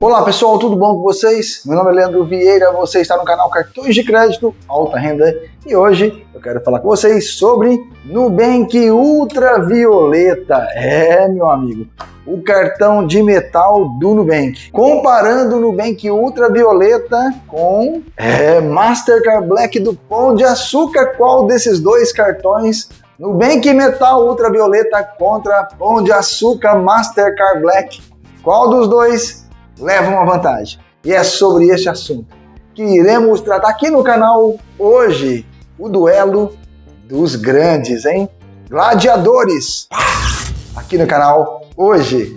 Olá pessoal, tudo bom com vocês? Meu nome é Leandro Vieira, você está no canal Cartões de Crédito Alta Renda e hoje eu quero falar com vocês sobre Nubank Ultravioleta. É, meu amigo, o cartão de metal do Nubank. Comparando o Nubank Ultravioleta com é, Mastercard Black do Pão de Açúcar, qual desses dois cartões Nubank Metal Ultravioleta contra Pão de Açúcar Mastercard Black? Qual dos dois leva uma vantagem. E é sobre este assunto que iremos tratar aqui no canal hoje, o duelo dos grandes, hein? Gladiadores! Aqui no canal hoje.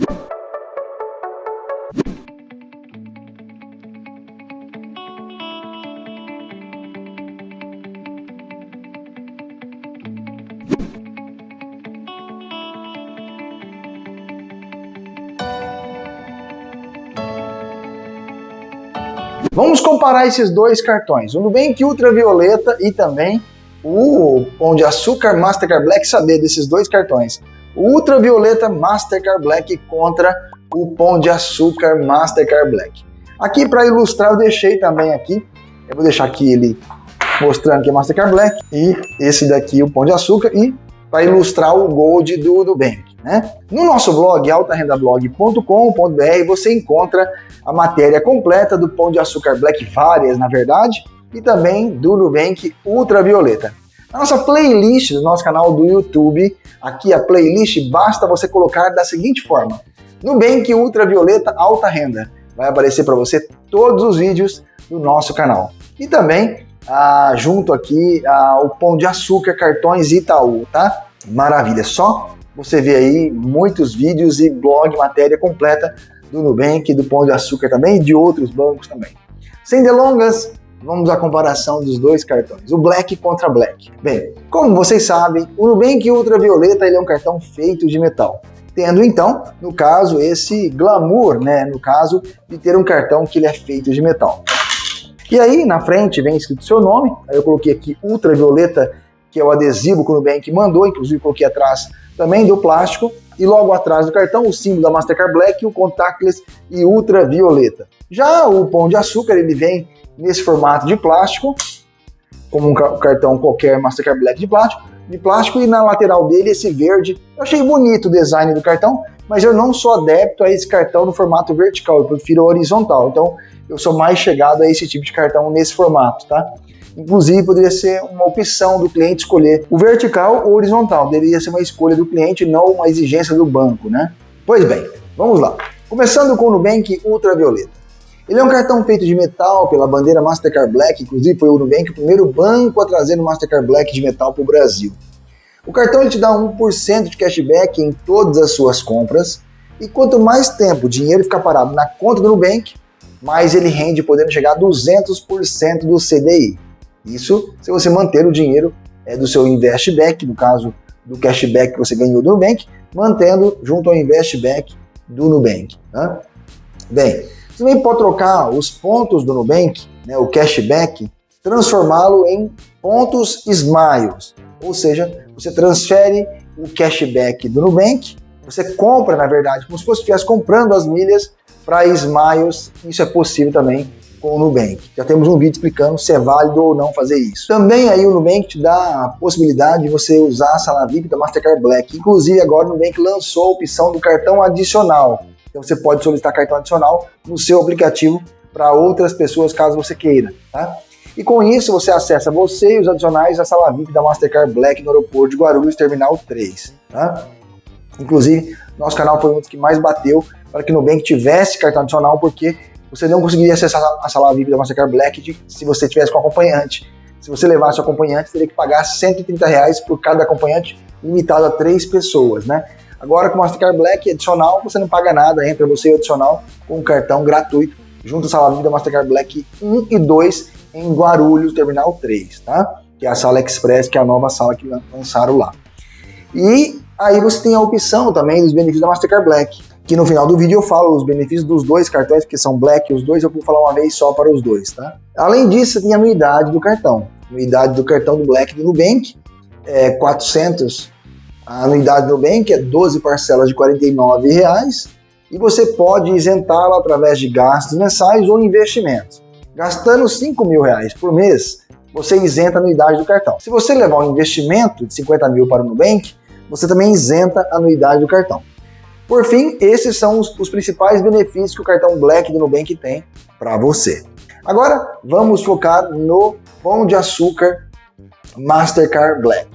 Vamos comparar esses dois cartões, o Nubank Ultravioleta e também o Pão de Açúcar Mastercard Black, saber desses dois cartões. O Ultravioleta Mastercard Black contra o Pão de Açúcar Mastercard Black. Aqui para ilustrar eu deixei também aqui, eu vou deixar aqui ele mostrando que é Mastercard Black e esse daqui o Pão de Açúcar e para ilustrar o Gold do Nubank. Né? No nosso blog, altarendablog.com.br, você encontra a matéria completa do Pão de Açúcar Black, várias na verdade, e também do Nubank Ultravioleta. Na nossa playlist do nosso canal do YouTube, aqui a playlist, basta você colocar da seguinte forma, Nubank Ultravioleta Alta Renda. Vai aparecer para você todos os vídeos do nosso canal. E também, ah, junto aqui, ah, o Pão de Açúcar, Cartões Itaú, tá? Maravilha, só você vê aí muitos vídeos e blog, matéria completa do Nubank, do Pão de Açúcar também e de outros bancos também. Sem delongas, vamos à comparação dos dois cartões, o Black contra Black. Bem, como vocês sabem, o Nubank Ultravioleta ele é um cartão feito de metal, tendo então, no caso, esse glamour, né, no caso de ter um cartão que ele é feito de metal. E aí, na frente, vem escrito seu nome, aí eu coloquei aqui Ultravioleta, que é o adesivo que o Nubank mandou, inclusive coloquei atrás também do plástico, e logo atrás do cartão o símbolo da Mastercard Black, o contactless e ultravioleta. Já o pão de açúcar ele vem nesse formato de plástico, como um cartão qualquer Mastercard Black de plástico, de plástico e na lateral dele esse verde. Eu achei bonito o design do cartão, mas eu não sou adepto a esse cartão no formato vertical, eu prefiro horizontal. Então eu sou mais chegado a esse tipo de cartão nesse formato, tá? Inclusive, poderia ser uma opção do cliente escolher o vertical ou horizontal. Deveria ser uma escolha do cliente, não uma exigência do banco, né? Pois bem, vamos lá. Começando com o Nubank Ultravioleta. Ele é um cartão feito de metal pela bandeira Mastercard Black, inclusive foi o Nubank o primeiro banco a trazer o Mastercard Black de metal para o Brasil. O cartão ele te dá 1% de cashback em todas as suas compras, e quanto mais tempo o dinheiro ficar parado na conta do Nubank, mais ele rende, podendo chegar a 200% do CDI. Isso se você manter o dinheiro é, do seu investback, no caso do cashback que você ganhou do Nubank, mantendo junto ao investback do Nubank. Tá? Bem, você também pode trocar os pontos do Nubank, né, o cashback, transformá-lo em pontos Smiles, ou seja, você transfere o cashback do Nubank, você compra, na verdade, como se fosse estivesse comprando as milhas para Smiles, isso é possível também com o Nubank. Já temos um vídeo explicando se é válido ou não fazer isso. Também aí o Nubank te dá a possibilidade de você usar a sala VIP da Mastercard Black. Inclusive agora o Nubank lançou a opção do cartão adicional. Então você pode solicitar cartão adicional no seu aplicativo para outras pessoas caso você queira, tá? E com isso você acessa você e os adicionais à sala VIP da Mastercard Black no aeroporto de Guarulhos, Terminal 3, tá? Inclusive, nosso canal foi um dos que mais bateu para que o Nubank tivesse cartão adicional, porque você não conseguiria acessar a sala VIP da Mastercard Black se você tivesse com acompanhante. Se você levasse o acompanhante, teria que pagar 130 reais por cada acompanhante, limitado a três pessoas, né? Agora com o Mastercard Black adicional, você não paga nada, entra você e adicional com um cartão gratuito, junto à sala VIP da Mastercard Black 1 e 2 em Guarulhos, Terminal 3, tá? Que é a sala Express, que é a nova sala que lançaram lá. E aí você tem a opção também dos benefícios da Mastercard Black que no final do vídeo eu falo os benefícios dos dois cartões, que são Black os dois, eu vou falar uma vez só para os dois, tá? Além disso, tem a anuidade do cartão. Anuidade do cartão do Black do Nubank é 400, a anuidade do Nubank é 12 parcelas de R$ reais e você pode isentá-lo através de gastos mensais ou investimentos. Gastando 5 mil reais por mês, você isenta a anuidade do cartão. Se você levar um investimento de 50 mil para o Nubank, você também isenta a anuidade do cartão. Por fim, esses são os, os principais benefícios que o cartão Black do Nubank tem para você. Agora, vamos focar no Pão de Açúcar Mastercard Black.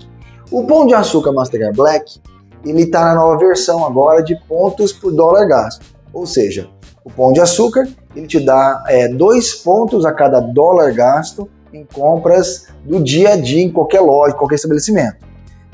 O Pão de Açúcar Mastercard Black, ele está na nova versão agora de pontos por dólar gasto. Ou seja, o Pão de Açúcar, ele te dá é, dois pontos a cada dólar gasto em compras do dia a dia em qualquer loja, qualquer estabelecimento.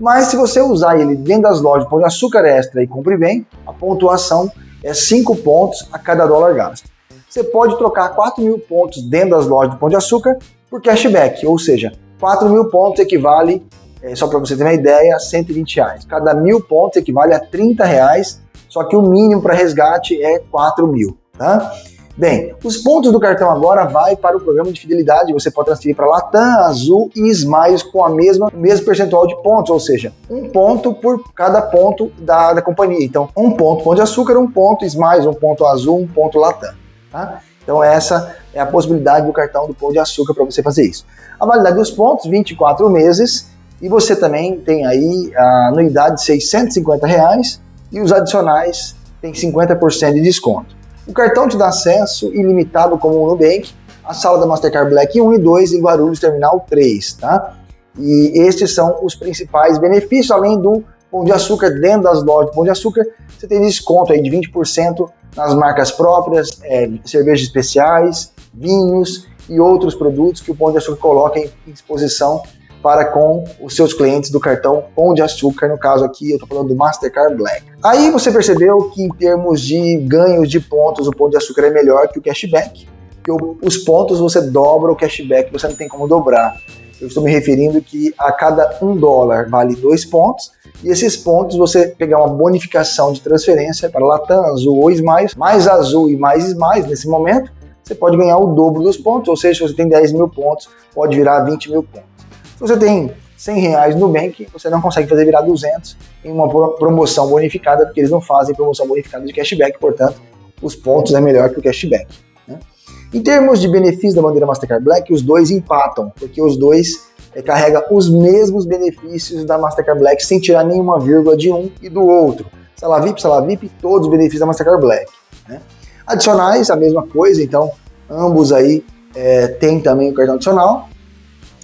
Mas se você usar ele dentro das lojas Pão de Açúcar Extra e Compre Bem, a pontuação é 5 pontos a cada dólar gasto. Você pode trocar 4 mil pontos dentro das lojas de Pão de Açúcar por cashback, ou seja, 4 mil pontos equivale, é, só para você ter uma ideia, a 120 reais. Cada mil pontos equivale a 30 reais, só que o mínimo para resgate é 4 mil. Tá? Bem, os pontos do cartão agora vai para o programa de fidelidade. Você pode transferir para Latam, Azul e Smiles com a mesma mesmo percentual de pontos, ou seja, um ponto por cada ponto da, da companhia. Então, um ponto Pão de Açúcar, um ponto Smiles, um ponto Azul, um ponto Latam. Tá? Então, essa é a possibilidade do cartão do Pão de Açúcar para você fazer isso. A validade dos pontos, 24 meses, e você também tem aí a anuidade de 650 reais e os adicionais tem 50% de desconto. O cartão te dá acesso ilimitado como o Nubank à sala da Mastercard Black 1 e 2 em Guarulhos Terminal 3, tá? E estes são os principais benefícios, além do Pão de Açúcar, dentro das lojas de Pão de Açúcar, você tem desconto aí de 20% nas marcas próprias, é, cervejas especiais, vinhos e outros produtos que o Pão de Açúcar coloca em exposição para com os seus clientes do cartão Pão de Açúcar, no caso aqui eu estou falando do Mastercard Black. Aí você percebeu que em termos de ganhos de pontos, o Pão de Açúcar é melhor que o cashback, porque os pontos você dobra, o cashback você não tem como dobrar. Eu estou me referindo que a cada um dólar vale dois pontos, e esses pontos você pegar uma bonificação de transferência para Latam, Azul ou Smiles, mais Azul e mais Smiles nesse momento, você pode ganhar o dobro dos pontos, ou seja, se você tem 10 mil pontos, pode virar 20 mil pontos. Você tem 100 reais no Nubank, você não consegue fazer virar 200 em uma promoção bonificada, porque eles não fazem promoção bonificada de cashback, portanto, os pontos é melhor que o cashback. Né? Em termos de benefícios da bandeira Mastercard Black, os dois empatam, porque os dois é, carregam os mesmos benefícios da Mastercard Black, sem tirar nenhuma vírgula de um e do outro. Sala VIP, Sala VIP, todos os benefícios da Mastercard Black. Né? Adicionais, a mesma coisa, então ambos aí é, têm também o cartão adicional.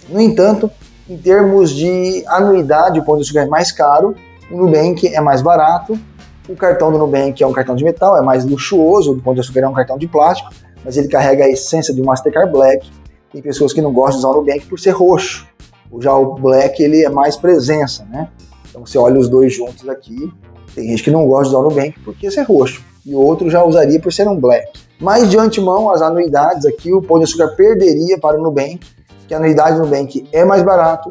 No entanto, em termos de anuidade, o Pão de Açúcar é mais caro, o Nubank é mais barato, o cartão do Nubank é um cartão de metal, é mais luxuoso, o Pão de Açúcar é um cartão de plástico, mas ele carrega a essência um Mastercard Black. Tem pessoas que não gostam de usar o Nubank por ser roxo. Já o Black ele é mais presença, né? Então você olha os dois juntos aqui, tem gente que não gosta de usar o Nubank porque ser roxo, e outro já usaria por ser um Black. Mas de antemão, as anuidades aqui, o Pão de Açúcar perderia para o Nubank, que a anuidade do Nubank é mais barato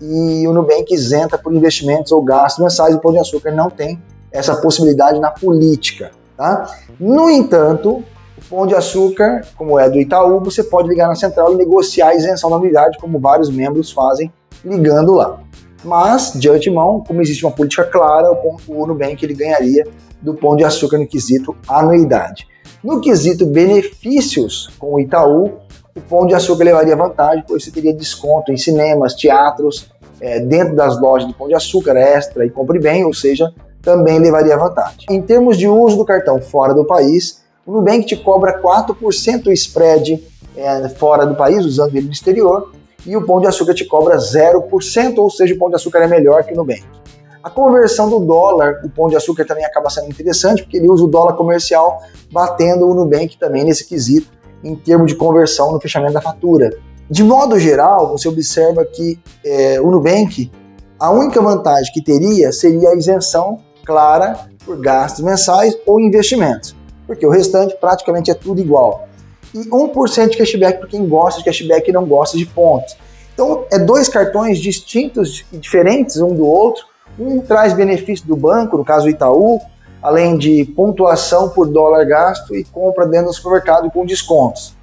e o Nubank isenta por investimentos ou gastos mensais, o Pão de Açúcar não tem essa possibilidade na política. Tá? No entanto, o Pão de Açúcar, como é do Itaú, você pode ligar na central e negociar a isenção da anuidade, como vários membros fazem ligando lá. Mas, de antemão, como existe uma política clara, o Nubank ele ganharia do Pão de Açúcar no quesito anuidade. No quesito benefícios com o Itaú, o Pão de Açúcar levaria vantagem, pois você teria desconto em cinemas, teatros, é, dentro das lojas do Pão de Açúcar, Extra e Compre Bem, ou seja, também levaria vantagem. Em termos de uso do cartão fora do país, o Nubank te cobra 4% spread é, fora do país, usando ele no exterior, e o Pão de Açúcar te cobra 0%, ou seja, o Pão de Açúcar é melhor que o Nubank. A conversão do dólar, o Pão de Açúcar também acaba sendo interessante, porque ele usa o dólar comercial batendo o Nubank também nesse quesito, em termos de conversão no fechamento da fatura. De modo geral, você observa que é, o Nubank, a única vantagem que teria seria a isenção clara por gastos mensais ou investimentos, porque o restante praticamente é tudo igual. E 1% de cashback para quem gosta de cashback e não gosta de pontos. Então, é dois cartões distintos e diferentes um do outro. Um traz benefício do banco, no caso o Itaú, além de pontuação por dólar gasto e compra dentro do supermercado com descontos.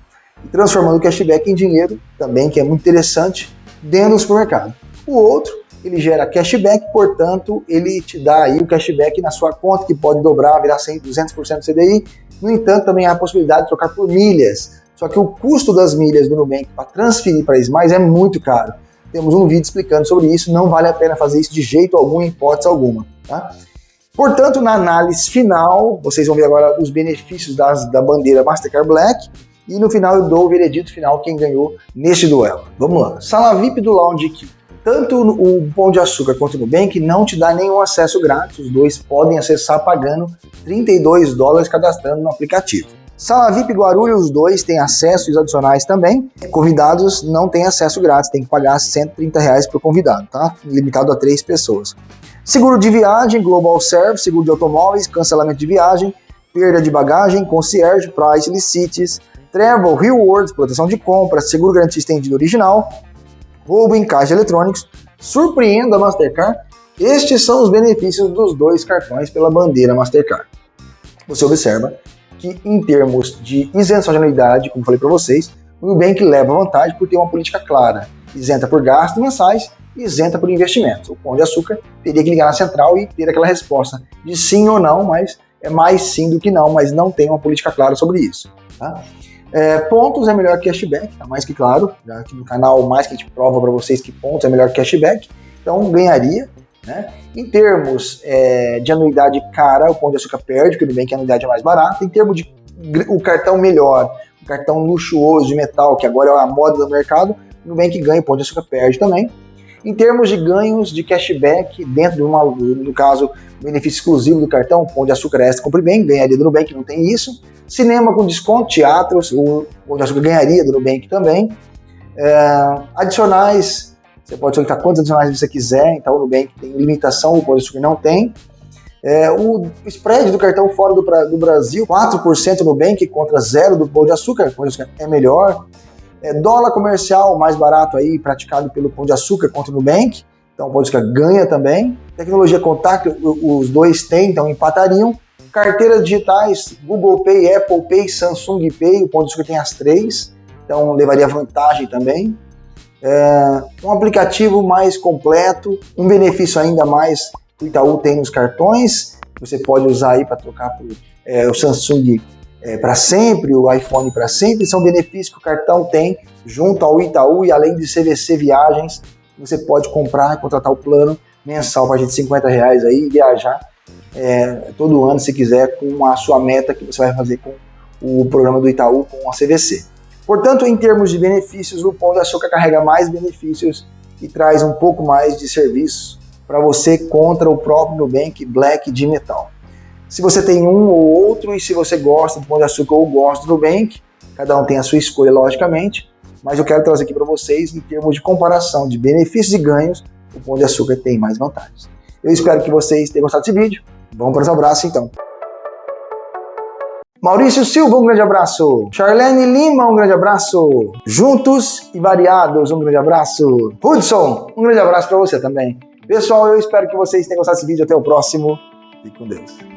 E transformando o cashback em dinheiro, também que é muito interessante, dentro do supermercado. O outro, ele gera cashback, portanto, ele te dá aí o cashback na sua conta, que pode dobrar, virar 100, 200% do CDI. No entanto, também há a possibilidade de trocar por milhas. Só que o custo das milhas do Nubank para transferir para Smiles é muito caro. Temos um vídeo explicando sobre isso, não vale a pena fazer isso de jeito algum, em hipótese alguma. Tá? Portanto, na análise final, vocês vão ver agora os benefícios das, da bandeira Mastercard Black, e no final eu dou o veredito final quem ganhou neste duelo. Vamos lá. Sala VIP do Lounge Key. Tanto o Pão de Açúcar quanto o Nubank não te dá nenhum acesso grátis, os dois podem acessar pagando 32 dólares cadastrando no aplicativo. Sala VIP Guarulhos, os dois têm acesso adicionais também. Convidados não têm acesso grátis, tem que pagar 130 reais por convidado, tá? Limitado a três pessoas. Seguro de viagem, Global Service, seguro de automóveis, cancelamento de viagem, perda de bagagem, concierge, price, licites, travel, rewards, proteção de compra, seguro garantia estendido original, roubo em caixa eletrônicos, surpreenda a Mastercard. Estes são os benefícios dos dois cartões pela bandeira Mastercard. Você observa que em termos de isenção de anuidade, como falei para vocês, o Nubank leva vantagem por ter uma política clara, isenta por gastos mensais e isenta por investimentos. O Pão de Açúcar teria que ligar na central e ter aquela resposta de sim ou não, mas é mais sim do que não, mas não tem uma política clara sobre isso. Tá? É, pontos é melhor que cashback, tá mais que claro. Já aqui no canal, mais que a gente prova para vocês que pontos é melhor que cashback. Então, ganharia. Né? Em termos é, de anuidade cara, o Pão de Açúcar perde, porque o Nubank a anuidade é mais barata. Em termos de o cartão melhor, o cartão luxuoso de metal, que agora é a moda do mercado, Nubank ganha, o Pão de Açúcar perde também. Em termos de ganhos de cashback, dentro de uma, no caso, benefício exclusivo do cartão, Pão de Açúcar Extra compre bem, ganharia do Nubank, não tem isso. Cinema com desconto, teatros, o Pão de Açúcar ganharia do Nubank também. É, adicionais, você pode solicitar quantos adicionais você quiser, então o Nubank tem limitação, o Pão de Açúcar não tem. É, o spread do cartão fora do, do Brasil, 4% no Nubank contra zero do Pão de Açúcar, o Pão de Açúcar é melhor. É, dólar comercial mais barato aí, praticado pelo Pão de Açúcar contra o Nubank, então o Pão de Açúcar ganha também. Tecnologia contact, os dois têm, então empatariam. Carteiras digitais, Google Pay, Apple Pay, Samsung Pay, o Pão de Açúcar tem as três, então levaria vantagem também. É, um aplicativo mais completo, um benefício ainda mais que o Itaú tem nos cartões, você pode usar aí para trocar por, é, o Samsung é, para sempre, o iPhone para sempre, são benefícios que o cartão tem junto ao Itaú e além de CVC Viagens, você pode comprar e contratar o plano mensal para a gente 50 reais aí e viajar é, todo ano, se quiser, com a sua meta que você vai fazer com o programa do Itaú, com a CVC. Portanto, em termos de benefícios, o Pão de Açúcar carrega mais benefícios e traz um pouco mais de serviço para você contra o próprio Nubank Black de metal. Se você tem um ou outro e se você gosta do Pão de Açúcar ou gosta do Nubank, cada um tem a sua escolha, logicamente, mas eu quero trazer aqui para vocês, em termos de comparação de benefícios e ganhos, o Pão de Açúcar tem mais vantagens. Eu espero que vocês tenham gostado desse vídeo. Vamos para os abraços então. Maurício Silva, um grande abraço. Charlene Lima, um grande abraço. Juntos e variados, um grande abraço. Hudson, um grande abraço para você também. Pessoal, eu espero que vocês tenham gostado desse vídeo. Até o próximo. Fique com Deus.